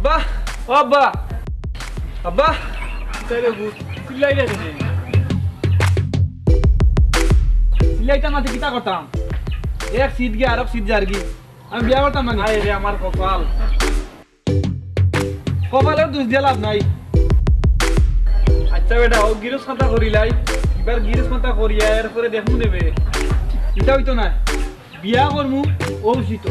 আব্বা ও আব্বা। আব্বা। না তো কিতা করতাম। এক সিট গিয়ে আরব সিট যার গি। আমি বিয়া করতাম মানে আয় রে আমার কপাল। কপালের দোষ দিয়ে লাভ নাই। আচ্ছা বেটা ও গিরস কথা করিলাই। এবার গিরস কথা করিয়া এরপরে দেখমু নেবে। এটা হইতো না বিয়া করমু ও উচিত।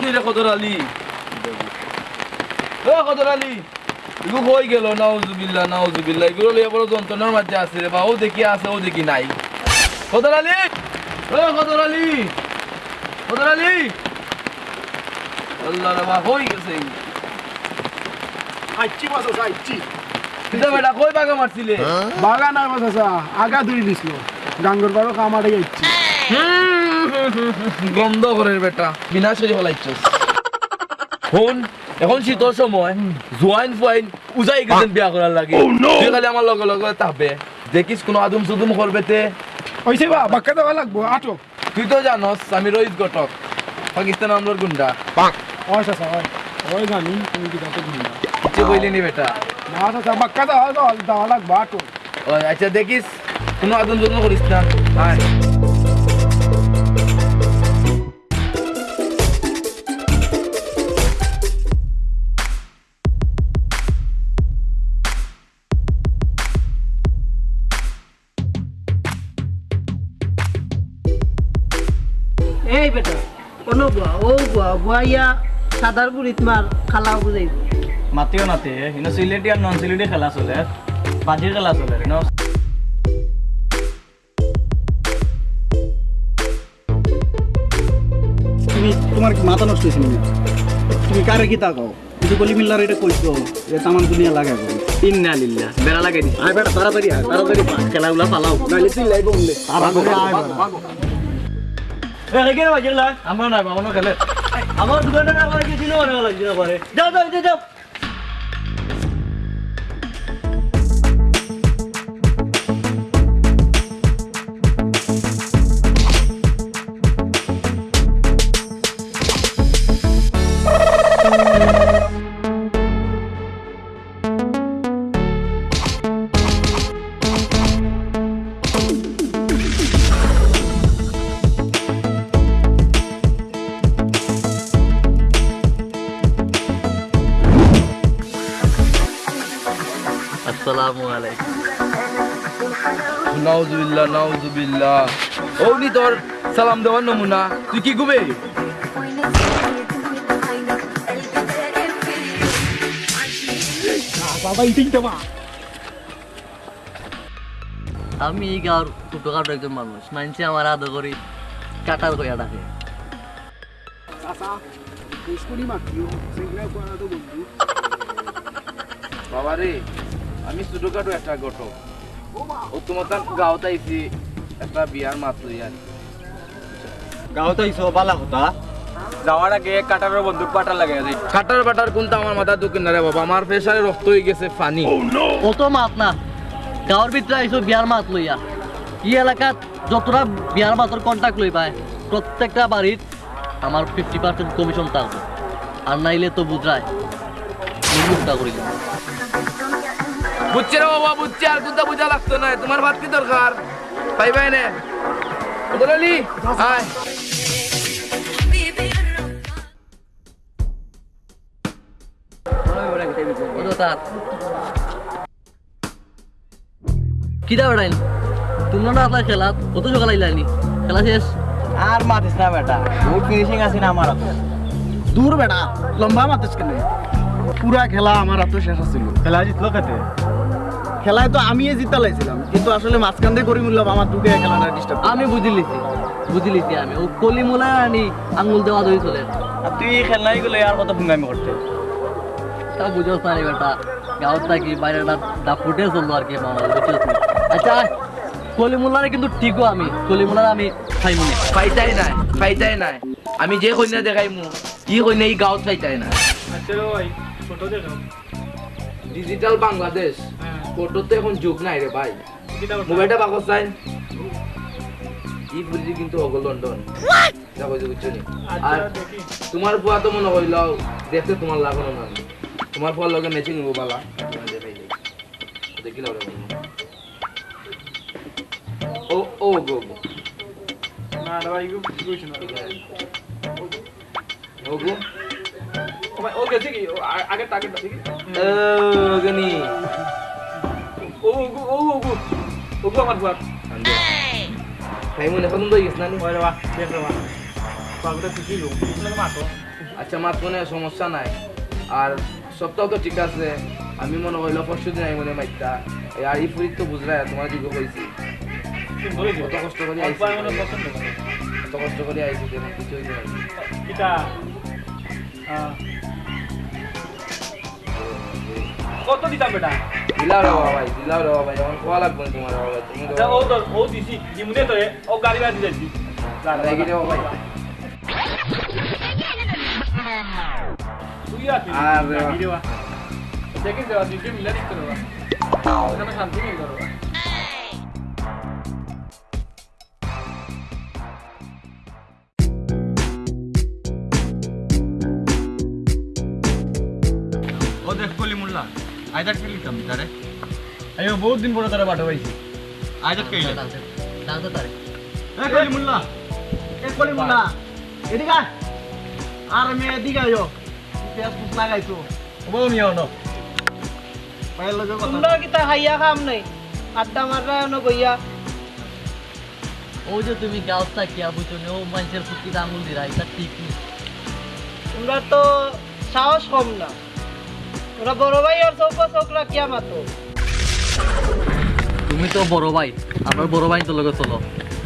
বুঝছস নি রে কদর আলী। ও কদর আলী এগুলো হয়ে গেল নাউজুবিল্লাহ নাউজুবিল্লাহ। এগুলো লিয়ে বড় যন্ত্রণার মাঝে আছে রে বা ও দেখি আছে ও দেখি নাই। কদর আলী ও কদর আলী কদর আলী। আল্লাহ রে বা হয়ে গেছে বাস আইছি কিতা বেটা কই বাগা মারছিলে? বাস আছে আগা দূরি দিছিল। গাঙ্গর বারো কামারে আইছি গন্ধ করে বেটা। বিনাশ করে ফেলাইছস ফোন এখন শীতর সময় জোয়াইন ফুয়াইন উজাই গেছেন বিয়া করার লাগে। তুই খালি আমার লগে লগে তাপে দেখিস কোনো আদম সুদুম করবে তে হইছে বা বাক্কা দেওয়া লাগবো আটো তুই তো জানস আমি রোহিত ঘটক পাকিস্তান আমলোর গুন্ডা পাক ওই চাচা ওই ওই জানি তুমি কি দাঁতে দিন কিছু কইলি নি বেটা? না চাচা বাক্কা দেওয়া দেওয়া দেওয়া লাগবো আটো ও আচ্ছা দেখিস কোনো আদম সুদুম করিস না? আয় বুয়া বুয়াইয়া সাদার বুড়িত মার খালাও বুঝাইব মাতিও নাতে কিন্তু সিলেটি আর নন সিলেটি খেলা চলে। বাজির খেলা চলে ন তুমি তোমার মাথা নষ্ট হয়েছিল না তুমি কারে কি তাকাও কিন্তু কলি মিল্লার এটা কইছো এ তামান দুনিয়া লাগাই ইন্না লিল্লা বেড়া লাগাই দিছি। আয় বেটা তাড়াতাড়ি আয় তাড়াতাড়ি খেলাগুলা পালাও। নাইলে তুই লাইব বেটা আমরা নাই বাবানো খেলে। আমার দোকানটা না করে কিছু নেওয়া লাগছে না পরে যাও যাও যাও, নাউজুবিল্লাহ নাউজুবিল্লাহ। ও নি তোর সালাম দেওয়ার নমুনা। তুই কি গুবে বাবা ইটিং দেবা আমি এই গাঁর ছোটখাটো একজন মানুষ। মানছি আমার আদর করি কাটার কইয়া ডাকে। বাবা রে আমি ছোটখাটো একটা ঘটক। তোমার গাঁৱত আইছি একটা বিয়ার মাত্র ইয়ার গাঁৱত আইছো বালা কথা। যাওয়ার আগে কাটারের বন্দুক পাটা লাগে কাটার বাটার কোনটা আমার মাথা দুঃখ রে বাবা? আমার প্রেসারে রক্ত হয়ে গেছে পানি অত মাত না গাঁৱৰ ভিতরে আইসো বিয়ার মাত লইয়া ই এলাকাত যতটা বিয়ার মাতর কন্টাক্ট লই পায় প্রত্যেকটা বাড়িত আমার ফিফটি পার্সেন্ট কমিশন থাকবে আর নাইলে তো বুঝায় মুখটা করি বুঝছে রে বাবা বুঝছে। আর কোনটা বুঝা লাগতো না। তোমার ভাত কি দরকার? পাই পাই নে। কিটা তোমরা না আপনার খেলা? কত সকাল আইলানি? খেলা শেষ? আর মাতিস না বেটা। বহুত ফিনিশিং আছে না আমার হাতে। দূর বেটা লম্বা মাতিস কেন? পুরা খেলা আমার হাতে শেষ ছিল খেলা জিতলো খেতে খেলায় তো আমি জিতা লাইছিলাম। কিন্তু আসলে মাঝখান দিয়ে করি মূল্য আমার দুকে খেলাটা ডিস্টার্ব আমি বুঝি লিছি বুঝি লিছি আমি। ও কলি মোলা আনি আঙ্গুল দেওয়া ধরে চলে। আর তুই খেলনাই গুলো আর কত ভুঙ্গামি করতে? তা বুঝোস না রে বেটা গাঁৱত থাকি বাইরেটা দা ফুটে চলল আর কি মামা বুঝছোস নি? আচ্ছা কলি মোলারে কিন্তু ঠিকও আমি। কলি মোলার আমি খাইমু না ফাইটাই নাই ফাইটাই নাই। আমি যে কন্যা দেখাই মু ই কন্যা ই গাঁৱত ফাইটাই নাই ডিজিটাল বাংলাদেশ ফটোতে এখন যুগ নাই রে ভাই মোবাইলটা বাকস চাই ই ফুজি কিন্তু অগল লন্ডন যা কইছো বুঝছ নি আর তোমার ফুয়া তো মনে কইল দেখতে তোমার লাগানো না তোমার ফুয়ার লগে ম্যাচিং হব বালা দেখি লাও ও ও গো গো না না ভাই কইছ না ও গো ও গেছে কি ও আ- আগের টার্গেটটা ও গনি এখন তো ওরে বাহ দেখ রে বাহ পাগটা ঠিকই লোক? মাতো আচ্ছা মাত মনে সমস্যা নাই। আর সপ্তাহ তো ঠিক আছে। আমি মনে হইল পরশু দিন আমি মনে মাইতা আর ই ফুরিত তো বুঝলাই তোমার দিও। কত কষ্ট করে আইছি কত কষ্ট করে আইছি যেন কিছু হইতে নাই কিটা কত দিতাম বেটা দিলাও রে বাবা ভাই দিলাও রে বাবা ভাই এখন খোয়া লাগবে না তোমার বাবা ভাই তুমি আচ্ছা ও তো ও দিছি দিমুনে তো ও গাড়ি বাড়ি দিছি লাগি রে বাবা ভাই তুই আছি আর রে বাবা। গাড়ি দেওয়া দেখে দেওয়া দিকে আইদার কে লিখতাম তারে। আমি বহুত দিন পরে তারা বাটা পাইছি আইদার কে লিখতাম জানতে তারে। এ কলি মুল্লা এ কলি মুল্লা। এদিকে আর মে এদিকে আইও পেঁয়াজ ফুস লাগাইছো। ন পাইল লগে কথা তোমরা কিতা খাইয়া খাম নাই? আড্ডা মাররা ন বইয়া। ও যে তুমি গাঁৱত থাকিয়া বুঝছ নি, ও মানুষের ফুটকিতে আঙ্গুল দিরা এটা ঠিক নেই তোমরা তো সাহস কম না। ওরা বড় ভাই আর মাতো তুমি তো বড় ভাই আমার বড় ভাই তো লগে চলো।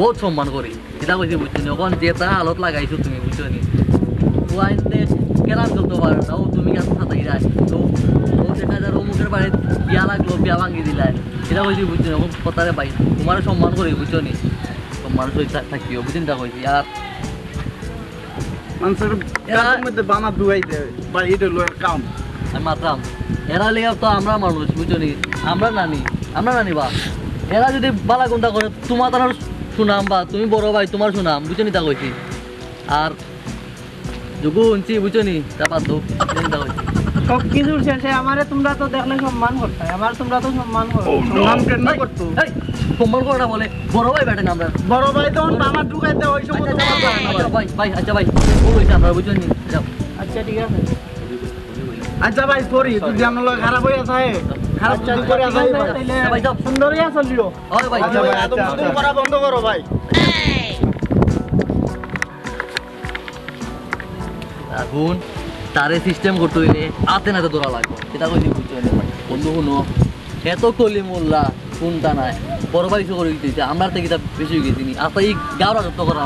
বহুত সম্মান করি। এটা কইছি বুঝছ নি? ওখান যেটা হালত লাগাইছো তুমি বুঝছ নি? ও আইনতে কেরাম চলতে পারে না ও তুমি কেন সাথে যায়। তো ও দেখা যায় বাড়ি বিয়া লাগল বিয়া ভাঙি দিলাই এটা কইছি বুঝছ নি? কথারে ভাই তোমার সম্মান করি বুঝছ নি? সম্মান সহিত থাকিও বুঝিন তা কইছি। আর মানুষের মধ্যে বানা দুয়াইতে বা এটা লয়ের কাম। আমি মাত্রাম এরা লেগে তো আমরা মানুষ বুঝছ নি? আমরা নানি আমরা নানি বা। এরা যদি বালা গুন্ডা করে তোমার তার শুনাম বা তুমি বড় ভাই তোমার শুনাম বুঝছ নি তা কইছি? আর যোগু উনছি বুঝছ নি? তা তা সব কিছুর শেষে আমারে তোমরা তো দেখলে সম্মান করতে আমার তোমরা তো সম্মান করো। সম্মান কেন করতো? এই, সম্মান করাটা বলে বড় ভাই আমরা। বড় ভাই তখন বাবা ঢুকাইতে ওই সময় আচ্ছা, আচ্ছা, আচ্ছা, ভাই ভাই আচ্ছা ভাই ও কইছে আমরা বুঝছ নি? আচ্ছা ঠিক আছে। আচ্ছা ভাই সরি তুই জানো লগে খারাপ হয়ে আছে খারাপ আচ্ছা, যদি করে আছে আছে, ভাই আচ্ছা, ভাই যাও সুন্দরিয়া ভাই আচ্ছা ভাই আদম শুধু করা বন্ধ করো ভাই। এখন তারে সিস্টেম করতে হইলে হাতে নাতে লাগবে। এটা কইছি বুঝছ নি বন্ধু শুনো এত কলি মোল্লা কোনটা নাই। বড় ভাই করে দিতেছে আমরা থেকে বেশি হয়ে গেছি আস্তে এই গাওরা যত্ন করা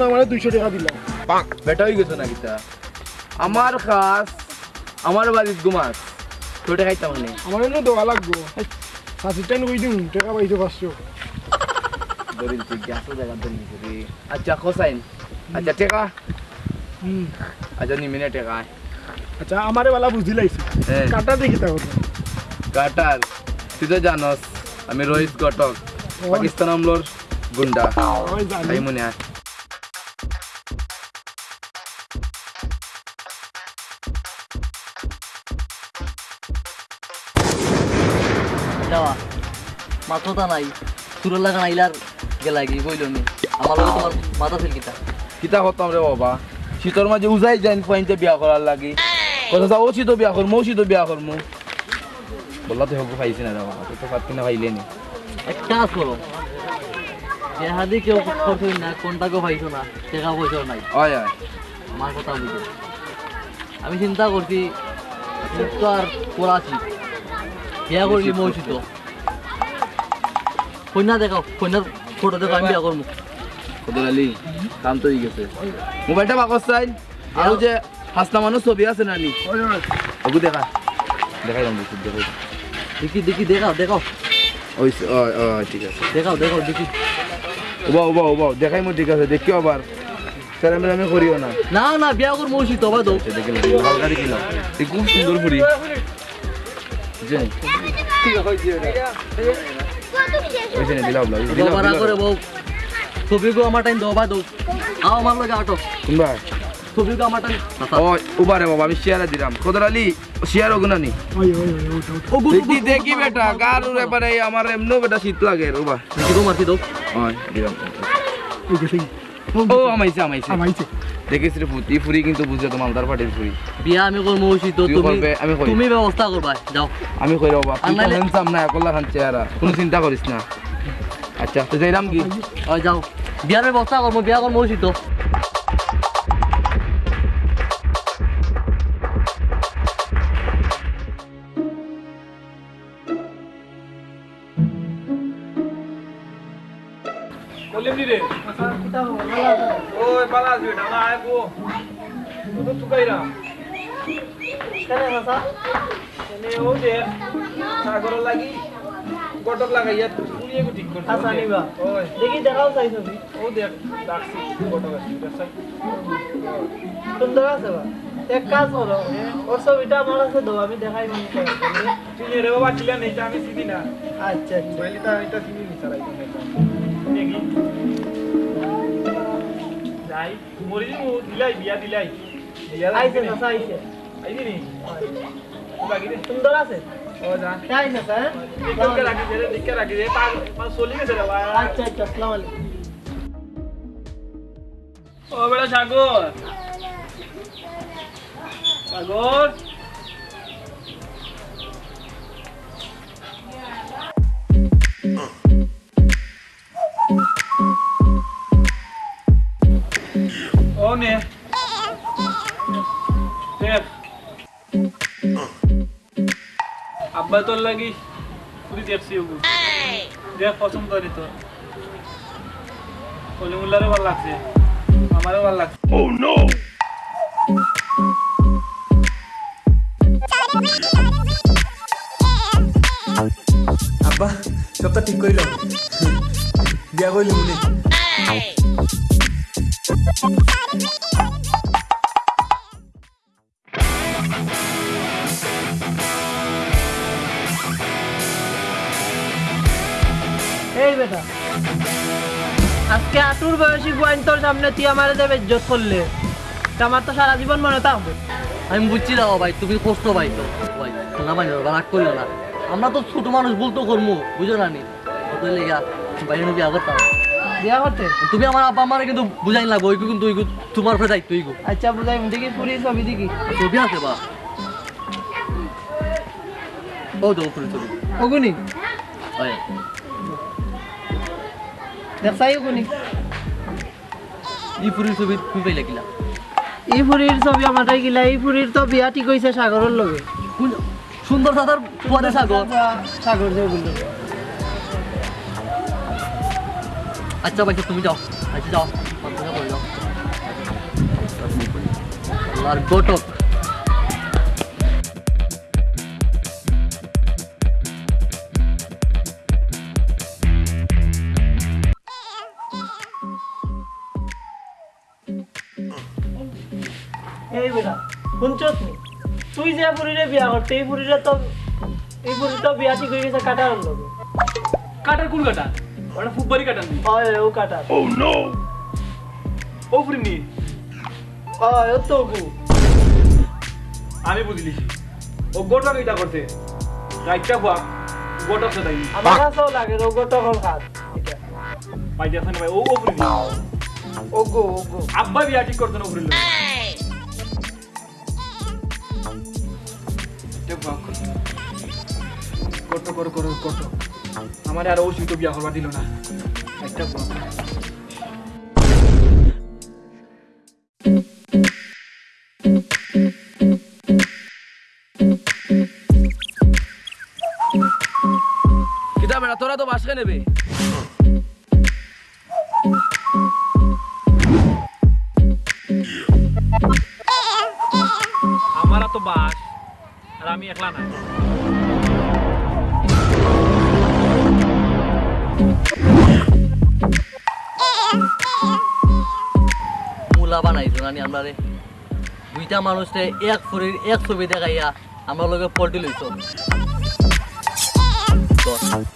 না মানে দুইশো টাকা দিলাম বেটা হয়ে গেছো না কিতা? আমার খাস আমার বাড়ির গুমাস তোটা খাইতাম আমার এনে দেওয়া লাগবো। দিম? টাকা পাইছো পাঁচশো। ধরিলছি গ্যাসও জায়গা আচ্ছা আচ্ছা টেকা। হুম। আচ্ছা নিমিনে টেকা। আচ্ছা আমারে বালা বুঝি লাইছি। কাটা দেখি তা কাটার। তুই তো জানস আমি রোহিত কটক পাকিস্তান আমলোর গুন্ডা। তাই মনে হয়। যাওয়া। মাথা নাই। সুরের লাগা নাইলার গেলা বইল নি। আমার লগে তোমার মাথা ছিল কিতা? কিতা করতাম রে বাবা? শীতর মাঝে উজাই যাইন পয়েন্টে বিয়া করার লাগি। কথা ও শীত বিয়া করমু শীত বিয়া করমু। বললা তো হবু পাইছি না রে বাবা তো পারতি না পাইলে এক কাজ করো দেহাদি কেউ করছ না কোনটাকেও পাইছো না টাকা পয়সাও নাই। হয় হয়। আমার কথা বুঝো। আমি চিন্তা করছি তো আর পড়াছি বিয়া করলি মৌসিত কন্যা দেখাও কন্যার ফটো দেখো আমি বিয়া করব। কদর আলী কাম তো গেছে। মোবাইলটা বাকস চাই। আর যে হাসনা মানুষ ছবি আছে নানি ওগু দেখা। দেখাই দাম দেখি দেখি দেখি দেখাও দেখাও। ওই ঠিক আছে। দেখাও দেখাও দেখি। উবা উবা উবা দেখাই মো ঠিক আছে দেখিও আবার। আমি করিও না। না না বিয়া করব মৌসিত বা দৌ সে দেখে তুই খুব সুন্দর ফুরি আমার টাইম দোবা দৌ আও আমার লগে আটো। কোনবা? ছবিগো আমার টাইম। উবারে বাবা আমি শেয়ারে দিলাম। আলী শেয়ার ওই ওই ওই ওটা ওটা দেখি দেখি বেটা গারুর এবারে আমার এমনো বেটা শীত লাগে রুবা দেখি দৌ মারছি দৌ দিলাম ও আমাইছে আমাইছে। আমাইছে। দেখিস ফুটি ফুরি কিন্তু বুঝে তো মালদার পাটির ফুরি বিয়া আমি করব তুইও তুমি আমি তুমি ব্যবস্থা করবা যাও আমি কই বাবা আমি তো হ্যান্ডসাম না একলা খান চেহারা কোনো চিন্তা করিস না। আচ্ছা তো যাইলাম কি? যাও বিয়ার ব্যবস্থা করব বিয়া করব মৌসিত ওই পালা আসবে না আইবো তো তুকাইরা কেনে চাচা এনে ও দে সাগর লাগি গটক লাগাইয়া পুরিয়ে গো ঠিক করতে আচ্ছা নিবা ওই দেখি দেখাও চাই ছবি ও দেখ ডাকছি গটক আসি দেখাই সুন্দর আছে বা এক কাজ করো ওর ছবিটা আমার কাছে দাও আমি দেখাই দিই চিনি রে বাবা চিলা নেই আমি চিনি না আচ্ছা আচ্ছা বলি তা এটা চিনি নি সারাই দেখি যাই মরি মু দিলাই বিয়া দিলাই। বিয়া আইছে চাচা আইছে আইনি নি? লাগি সুন্দর আছে। ও যা। তাই না স্যার দিকে রাখি দে দিকে রাখি দে। পাঁচ পাঁচ চলি গেছে রে বাবা আচ্ছা আচ্ছা আসসালামু আলাইকুম ও বেটা সাগর সাগর আব্বা তোর লাগি পুরি দেখছি ওগু দেখ পছন্দ করি তোর কলিমুল্লারও ভালো লাগছে আমারও ভালো লাগছে। আব্বা সবটা ঠিক কইল বিয়া কইলি মুনি। আজকে আটুর বয়সী গোয়াইন তোর সামনে তুই আমার দেবে ইজ্জত করলে। আমার তো সারা জীবন মনে থাকবে। আমি বুঝছি দাও ভাই তুমি কষ্ট পাই তো। ভাই না মানে রাগ করিও না। আমরা তো ছোট মানুষ বলতো করব বুঝো না নি? লেগা বাইরে বিয়া করতাম বিয়া করতে? তুমি আমার আব্বা আমার কিন্তু বুঝাই লাগবে ওই কিন্তু ওই তোমার ফে দায়িত্ব ওইগু আচ্ছা বুঝাই দেখি পুরি ছবি দেখি। ছবি আছে বা? ও তো উপরে ছবি। ওগুনি হয় ই পুরীর ছবি তুমি পাইলে কিলা? ছবি গিলা এই পুরীর তো বিয়া ঠিক হয়েছে সাগরের লগে। কোন- সুন্দর দাদার পোয়াদে সাগর? সাগর যে বলল। আচ্ছা ভাই তুমি যাও। আচ্ছা যাও। আর গোটক যে বিয়া করতে এই পুরীরে তো এই তো বিয়া ঠিক হয়ে গেছে কাটার লগে কাটার কোন কাটা ওটা ফুটবলই কাটার নি হয় ও কাটার। ও ফুরিনি হয় ও তো গু। আমি বুঝলিছি ও গোটা কিটা করতে রাইটটা বুয়া গোটা সদাই আমার কাছেও লাগে রোগত হল খাত এটা পাইতে আসেন ভাই ও ও ফুরিনি ওগো ওগো আব্বা বিয়া ঠিক করতে না ফুরিল কত করো। করো কত আমার আর ও তো বিয়া করবা দিল না। একটা তোরা তো বাসকে নেবে মূলা বানাইছো নানি আমরা রে। দুইটা মানুষে এক ফুরির এক ছবি দেখাইয়া আমরা লগে পল্টি লইছো।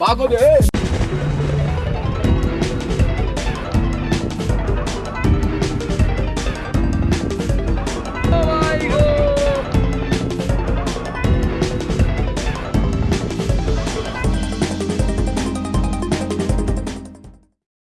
পাগল